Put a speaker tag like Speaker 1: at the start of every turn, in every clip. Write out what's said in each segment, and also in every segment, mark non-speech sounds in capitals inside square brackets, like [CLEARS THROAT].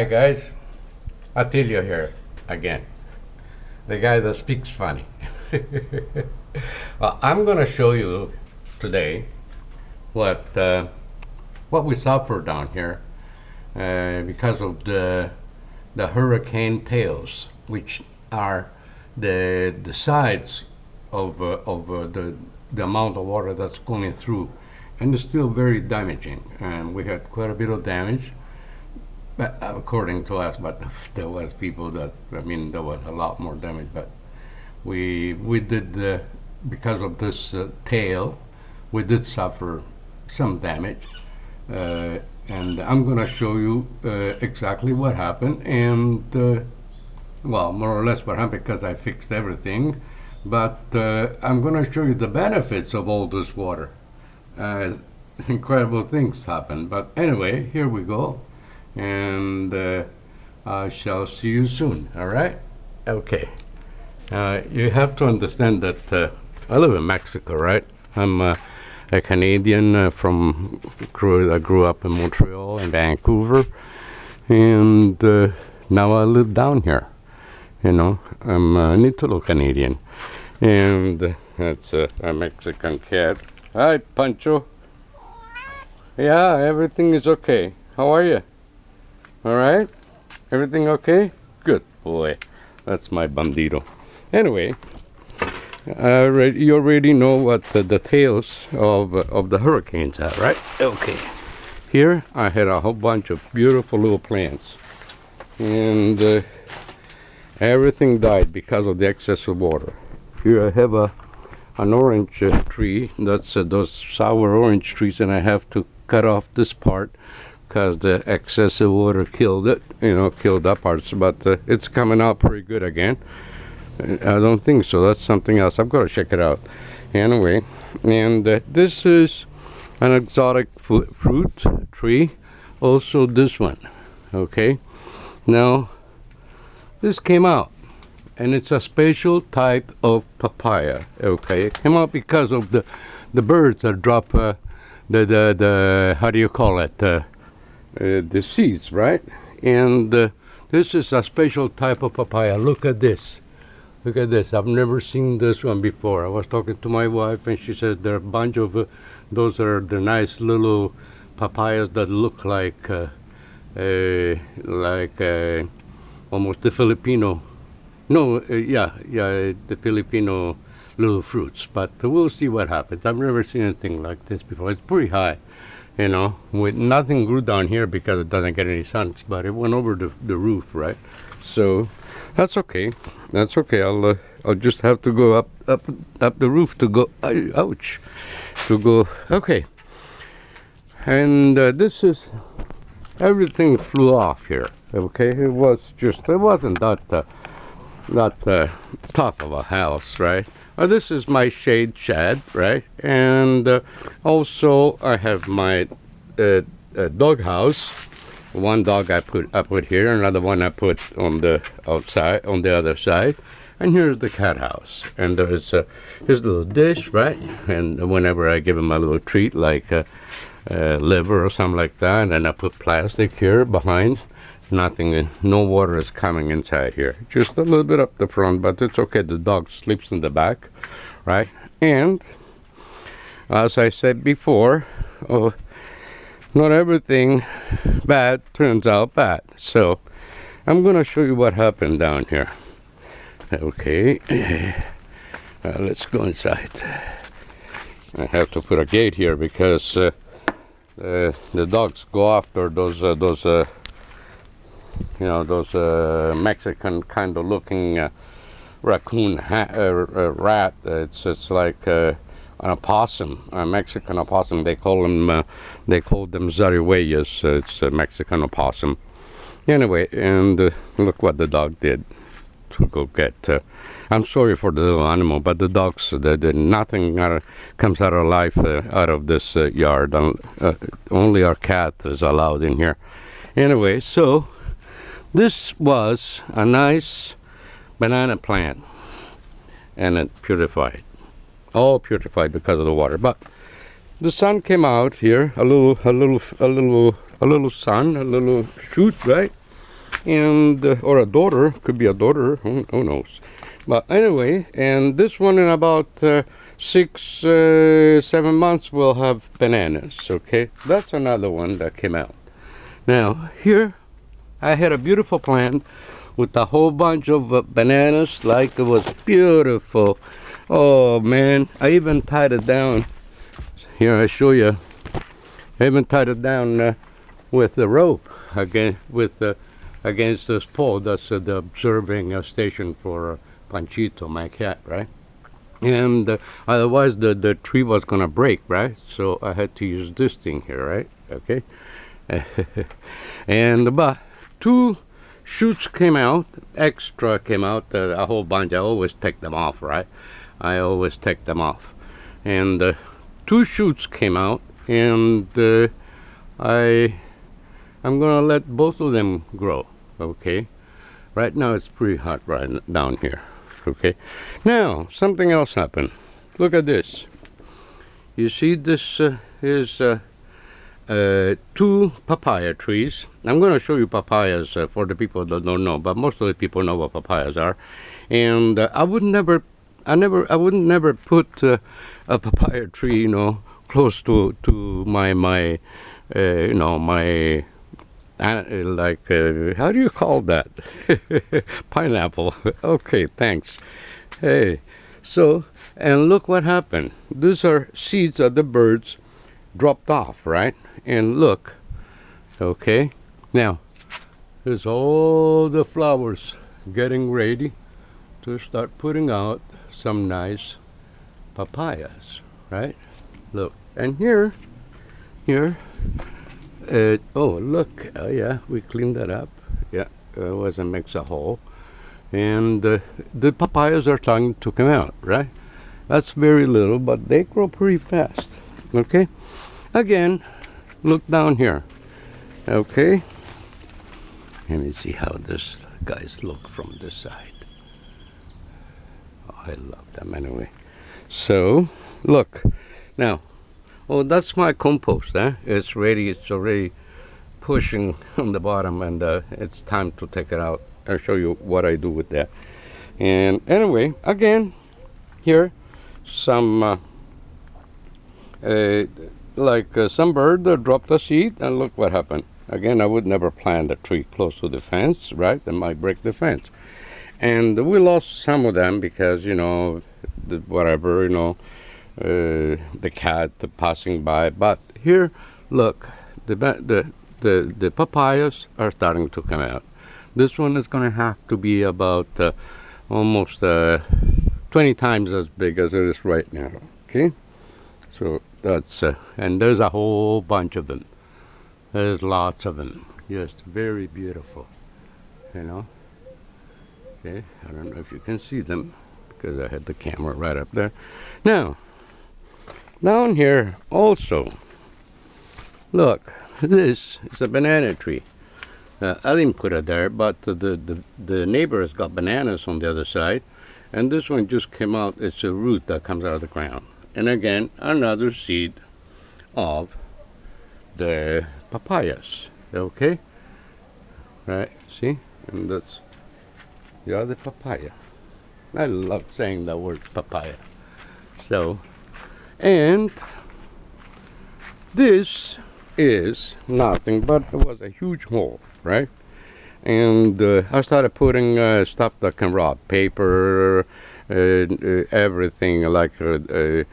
Speaker 1: Hi guys, Attilio here again. The guy that speaks funny. [LAUGHS] well, I'm gonna show you today what uh, what we suffer down here uh, because of the the hurricane tails, which are the the sides of uh, of uh, the the amount of water that's going through, and it's still very damaging. And we had quite a bit of damage but according to us, but [LAUGHS] there was people that, I mean, there was a lot more damage, but we, we did, uh, because of this uh, tail, we did suffer some damage. Uh, and I'm gonna show you uh, exactly what happened and, uh, well, more or less what happened because I fixed everything. But uh, I'm gonna show you the benefits of all this water. [LAUGHS] incredible things happen. But anyway, here we go and uh, I shall see you soon, all right? Okay. Uh, you have to understand that uh, I live in Mexico, right? I'm uh, a Canadian uh, from, grew, I grew up in Montreal and Vancouver, and uh, now I live down here. You know, I'm an Italo Canadian, and that's a Mexican cat. Hi, Pancho. Yeah, everything is okay. How are you? All right? Everything okay? Good boy. That's my bandito. Anyway, you already know what the details of, of the hurricanes are, right? Okay. Here, I had a whole bunch of beautiful little plants. And uh, everything died because of the excess of water. Here I have a an orange uh, tree. That's uh, those sour orange trees, and I have to cut off this part because the excessive water killed it, you know, killed that part. but uh, it's coming out pretty good again. I don't think so. That's something else. I've got to check it out. Anyway, and uh, this is an exotic fruit tree. Also this one. Okay. Now, this came out. And it's a special type of papaya. Okay. It came out because of the, the birds that drop uh, the, the, the, how do you call it? Uh, uh, the seeds, right? And uh, this is a special type of papaya. Look at this. Look at this. I've never seen this one before. I was talking to my wife and she said there are a bunch of uh, those are the nice little papayas that look like uh, uh, like uh, almost the Filipino. No, yeah, yeah, the Filipino little fruits. But we'll see what happens. I've never seen anything like this before. It's pretty high you know with nothing grew down here because it doesn't get any sun but it went over the, the roof right? So that's okay. That's okay. I'll uh, I'll just have to go up up up the roof to go ouch to go okay. And uh, this is everything flew off here okay? It was just it wasn't that uh, that uh, tough of a house right uh, this is my shade shed, right? And uh, also I have my uh, uh, dog house. One dog I put I put here, another one I put on the outside, on the other side. And here's the cat house. And there's uh, his little dish, right? And whenever I give him a little treat, like uh, liver or something like that, and I put plastic here behind nothing. No water is coming inside here. Just a little bit up the front but it's okay. The dog sleeps in the back right? And as I said before oh, not everything bad turns out bad. So I'm gonna show you what happened down here. Okay. [CLEARS THROAT] Uh, let's go inside. I have to put a gate here because uh, uh, the dogs go after those uh, those uh, you know those uh, Mexican kind of looking uh, raccoon uh, uh, rat it's it's like uh, an opossum a Mexican opossum they call them they call them zarigüeyas it's a Mexican opossum anyway and look what the dog did to go get I'm sorry for the little animal, but the dogs, the, nothing of, comes out of life uh, out of this uh, yard. Uh, only our cat is allowed in here. Anyway, so this was a nice banana plant and it purified. All purified because of the water. But the sun came out here, a little, a little, a little, a little sun, a little shoot, right? and uh, or a daughter could be a daughter who, who knows but anyway and this one in about uh, six uh, seven months will have bananas okay that's another one that came out now here i had a beautiful plant with a whole bunch of uh, bananas like it was beautiful oh man i even tied it down here i show you i even tied it down uh, with the rope again with the against this pole. That's uh, the observing uh, station for uh, Panchito, my cat, right? And uh, otherwise, the, the tree was gonna break, right? So I had to use this thing here, right? Okay. [LAUGHS] and but two shoots came out, extra came out, uh, a whole bunch. I always take them off, right? I always take them off. And uh, two shoots came out, and uh, I I'm gonna let both of them grow okay right now it's pretty hot right down here okay now something else happened look at this you see this uh, is uh, uh, two papaya trees. I'm going to show you papayas uh, for the people that don't know but most of the people know what papayas are. And uh, I would never I never I would never put uh, a papaya tree you know close to to my my you know my uh, like uh, how do you call that? [LAUGHS] Pineapple. [LAUGHS] Okay thanks. Hey so and look what happened. These are seeds that the birds dropped off right and look okay now there's all the flowers getting ready to start putting out some nice papayas right look and here here uh, oh, look. Oh, yeah, we cleaned that up. Yeah, it was a mix of hole. And uh, the papayas are starting to come out, right? That's very little, but they grow pretty fast. Okay? Again, look down here. Okay? Let me see how this guys look from this side. Oh, I love them anyway. So, look. Now, Oh, that's my compost. Eh? It's ready. It's already pushing on the bottom, and uh, it's time to take it out. I'll show you what I do with that. And anyway, again, here, some uh, uh, like uh, some bird dropped a seed, and look what happened. Again, I would never plant a tree close to the fence, right? It might break the fence. And we lost some of them because, you know, whatever, you know, uh, the cat the passing by. But here, look, the, the, the, the papayas are starting to come out. This one is going to have to be about uh, almost uh, 20 times as big as it is right now. Okay, so that's uh, and there's a whole bunch of them. There's lots of them. Just very beautiful, you know. Okay, I don't know if you can see them because I had the camera right up there. Now, down here also, look, this is a banana tree. Uh, I didn't put it there, but the, the, the neighbor has got bananas on the other side. And this one just came out, it's a root that comes out of the ground. And again, another seed of the papayas, okay? Right, see? And that's the other papaya. I love saying the word papaya. So, and this is nothing but it was a huge hole right and uh, I started putting uh, stuff that can rot paper everything like uh, uh,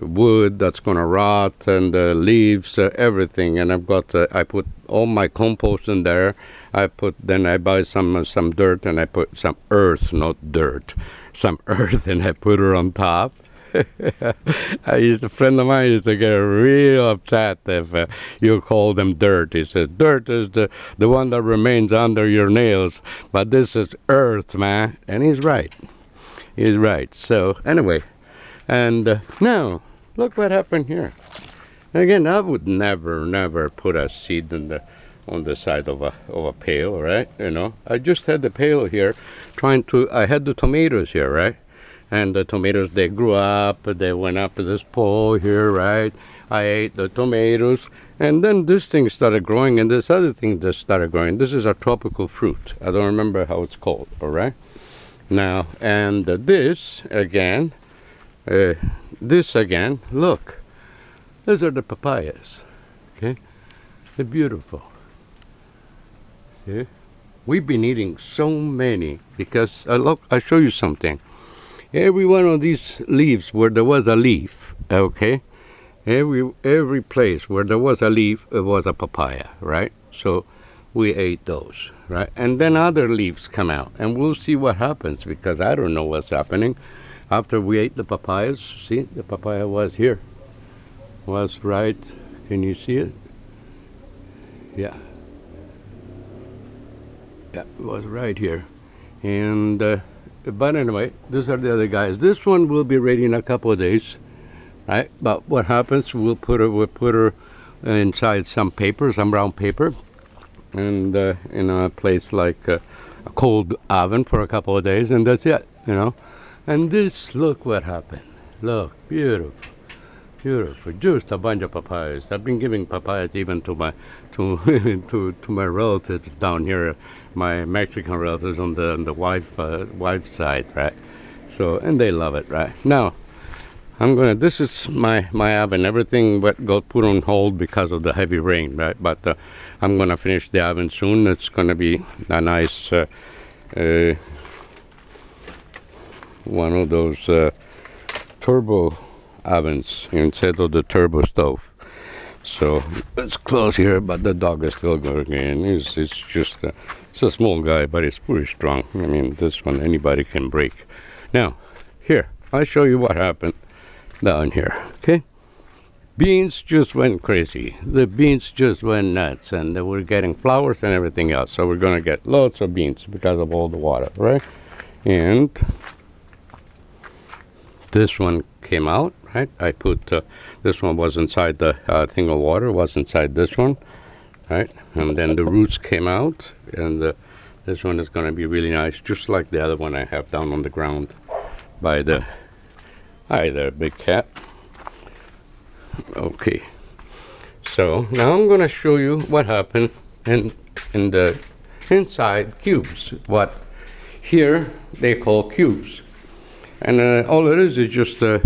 Speaker 1: wood that's gonna rot and leaves everything and I've got I put all my compost in there I put then I buy some some dirt and I put some earth not dirt some [LAUGHS] earth and I put her on top [LAUGHS] I used a friend of mine used to get real upset if uh, you call them dirt. He says dirt is the the one that remains under your nails, but this is earth, man. And he's right. He's right. So anyway, and uh, now look what happened here. Again, I would never, never put a seed in the on the side of a of a pail, right? You know, I just had the pail here, trying to. I had the tomatoes here, right? and the tomatoes they grew up they went up to this pole here right I ate the tomatoes And then this thing started growing, and this other thing just started growing. This is a tropical fruit. I don't remember how it's called, all right? Now, and this again, uh, this again, look, those are the papayas, okay? They're beautiful. See? We've been eating so many because, uh, look, I'll show you something. Every one of these leaves where there was a leaf, okay? Every, every place where there was a leaf, it was a papaya, right? So we ate those, right? And then other leaves come out, and we'll see what happens because I don't know what's happening. After we ate the papayas, see, the papaya was here, was right. Can you see it? Yeah. Yeah, it was right here. And, uh, but anyway, these are the other guys. This one will be ready in a couple of days, right? But what happens, we'll put her, we'll put her inside some paper, some brown paper, and uh, in a place like uh, a cold oven for a couple of days, and that's it, you know. And this, look what happened. Look, beautiful, beautiful. Just a bunch of papayas. I've been giving papayas even to my to [LAUGHS] to to my relatives down here, my Mexican relatives on the on the wife uh, wife's side, right? So and they love it, right? Now I'm gonna. This is my my oven. Everything but got put on hold because of the heavy rain, right? But uh, I'm gonna finish the oven soon. It's gonna be a nice uh, uh, one of those uh, turbo ovens instead of the turbo stove. So it's close here, but the dog is still going in. It's, it's just it's a small guy, but it's pretty strong. I mean, this one anybody can break. Now, here I'll show you what happened down here. Okay, beans just went crazy. The beans just went nuts, and we're getting flowers and everything else. So we're gonna get lots of beans because of all the water, right? And this one came out right I put uh, this one was inside the uh, thing of water was inside this one right and then the roots came out and uh, this one is going to be really nice just like the other one I have down on the ground by the hi there big cat okay so now I'm going to show you what happened in in the inside cubes what here they call cubes and uh, all it is is just uh,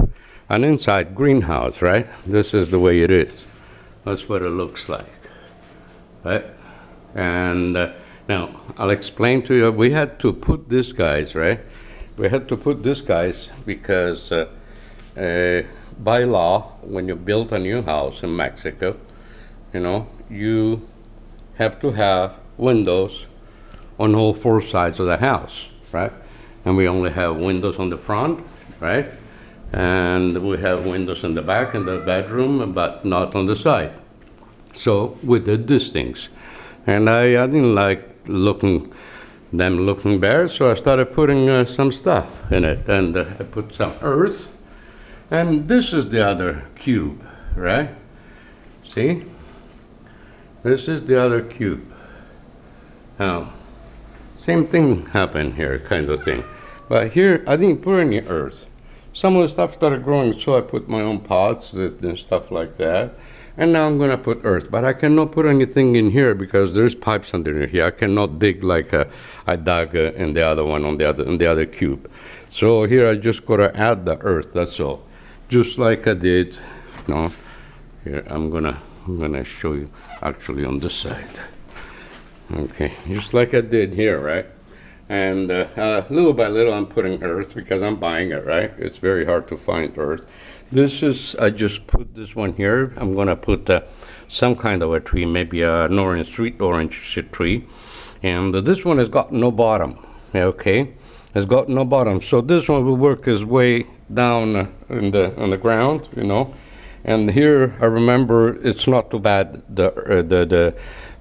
Speaker 1: an inside greenhouse, right? This is the way it is. That's what it looks like, right? And uh, now I'll explain to you. We had to put these guys, right? We had to put these guys because uh, by law, when you build a new house in Mexico, you know, you have to have windows on all four sides of the house, right? and we only have windows on the front, right? And we have windows in the back in the bedroom, but not on the side. So we did these things. And I, I didn't like looking them looking bare, so I started putting uh, some stuff in it. And uh, I put some earth. And this is the other cube, right? See? This is the other cube. Now, same thing happened here, kind of thing. But here, I didn't put any earth. Some of the stuff started growing, so I put my own pots and stuff like that. And now I'm gonna put earth, but I cannot put anything in here because there's pipes underneath here. I cannot dig like a, I dug uh, in the other one on the other in the other cube. So here I just gotta add the earth. That's all, just like I did. No, here I'm gonna I'm gonna show you actually on this side. Okay, just like I did here, right? and uh, uh, little by little I'm putting earth because I'm buying it right it's very hard to find earth this is I just put this one here I'm gonna put uh, some kind of a tree maybe an orange sweet orange tree and this one has got no bottom okay it's got no bottom so this one will work his way down in the on the ground you know. And here I remember it's not too bad the uh, the the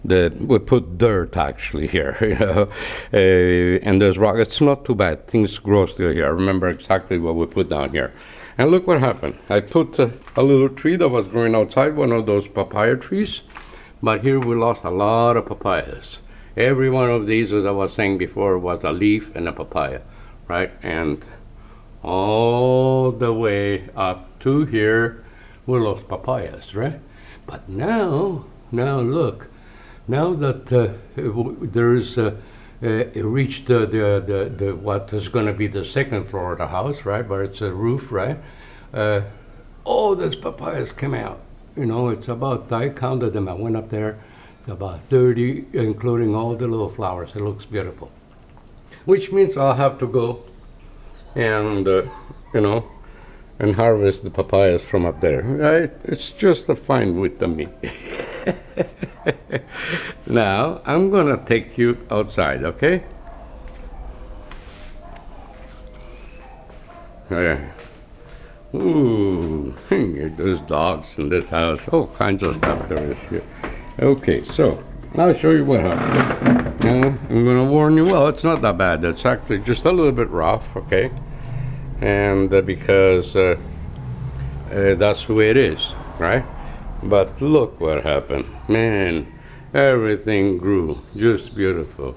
Speaker 1: the we put dirt actually here [LAUGHS] you know. Uh, and there's rock it's not too bad things grow still here. I remember exactly what we put down here. And look what happened. I put uh, a little tree that was growing outside one of those papaya trees but here we lost a lot of papayas. Every one of these as I was saying before was a leaf and a papaya right? And all the way up to here we lost papayas right But now, now look, now that uh, there is, uh, uh, reached the, the, the, the, what is going to be the second floor of the house, right? But it's a roof, right? Uh, all those papayas came out. You know, it's about, I counted them. I went up there, it's about 30, including all the little flowers. It looks beautiful. Which means I'll have to go and, uh, you know, and harvest the papayas from up there. Right? It's just a fine with the me. [LAUGHS] now, I'm gonna take you outside, okay? Yeah. Ooh, [LAUGHS] there's dogs in this house. All kinds of stuff there is here. Okay, so I'll show you what happened. I'm gonna warn you. Well, it's not that bad. It's actually just a little bit rough. Okay? And uh, because uh, uh, that's the way it is right? But look what happened. Man everything grew. Just beautiful.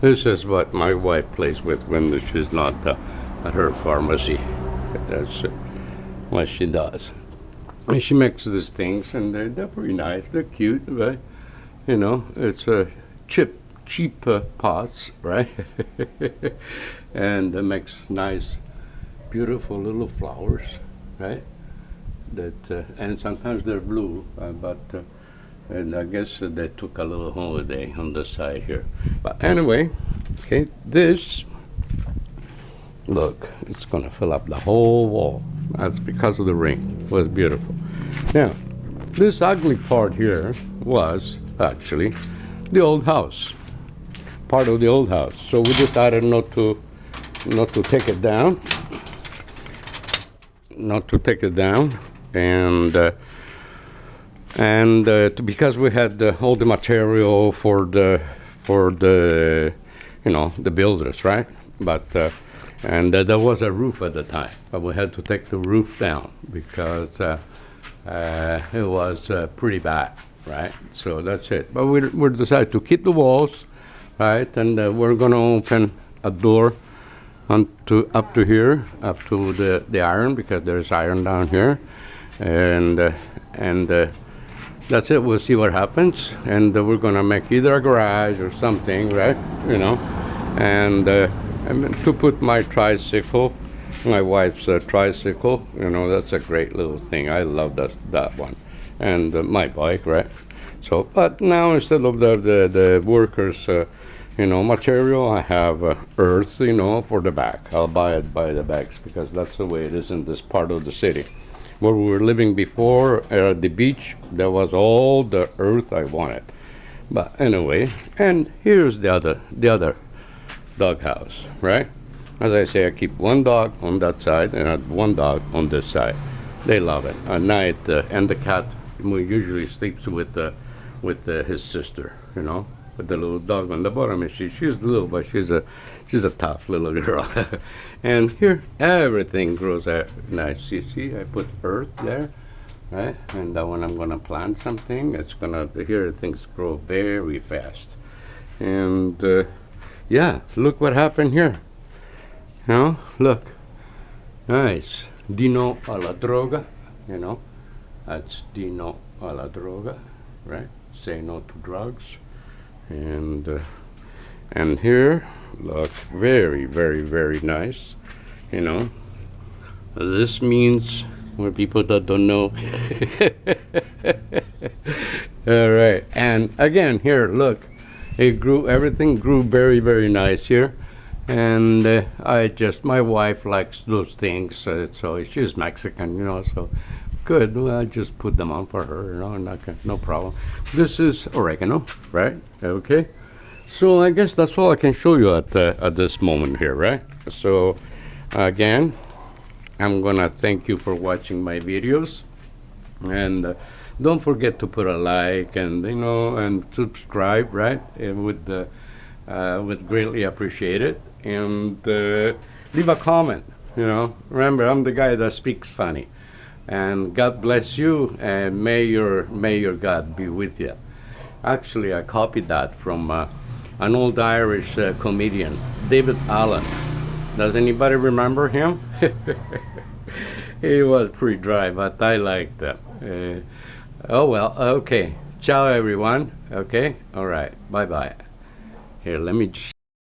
Speaker 1: This is what my wife plays with when she's not uh, at her pharmacy. That's what she does. And she makes these things and they're, they're pretty nice. They're cute right? You know it's a chip cheap pots right [LAUGHS] and it makes nice beautiful little flowers, right? That uh, and sometimes they're blue, uh, but uh, and I guess they took a little holiday on the side here. But anyway, okay, this look, it's gonna fill up the whole wall. That's because of the rain. It was beautiful. Now, this ugly part here was actually the old house, part of the old house. So we decided not to not to take it down not to take it down. And uh, and uh, because we had all the material for the for the you know the builders right? But uh, and there was a roof at the time but we had to take the roof down because uh, uh, it was uh, pretty bad right? So that's it. But we, we decided to keep the walls right and we're going to open a door to up to here, up to the, the iron because there's iron down here, and uh, and uh, that's it. We'll see what happens, and uh, we're gonna make either a garage or something, right? You know, and uh, and to put my tricycle, my wife's uh, tricycle. You know, that's a great little thing. I love that that one, and uh, my bike, right? So, but now instead of the the, the workers you know, material. I have uh, earth, you know, for the back. I'll buy it by the bags because that's the way it is in this part of the city. Where we were living before at the beach, there was all the earth I wanted. But anyway, and here's the other, the other dog house, right? As I say, I keep one dog on that side and one dog on this side. They love it. At night, uh, and the cat usually sleeps with uh, with uh, his sister, you know with the little dog on the bottom. And she, she's little, but she's a she's a tough little [LAUGHS] girl. and here everything grows out nice. You see, I put earth there, right? And uh, when I'm gonna plant something, it's gonna here things grow very fast. And uh, yeah, look what happened here. You know, look, nice. Dino alla droga, you know, that's Dino alla droga, right? Say no to drugs and uh, and here looks very very very nice you know. This means for people that don't know. [LAUGHS] All right and again here look it grew everything grew very very nice here. And uh, I just my wife likes those things uh, so she's Mexican you know so good well, I just put them on for her you know not, no problem. This is oregano right okay. So I guess that's all I can show you at, uh, at this moment here right? So again I'm gonna thank you for watching my videos. And uh, don't forget to put a like and you know and subscribe right? It would uh, would greatly appreciate it and uh, leave a comment you know. Remember I'm the guy that speaks funny. And God bless you and may your may your God be with you actually I copied that from uh, an old Irish uh, comedian David Allen does anybody remember him [LAUGHS] he was pretty dry but I liked that uh, Oh, well, okay. Ciao, everyone. Okay? All right. Bye-bye. Here, let me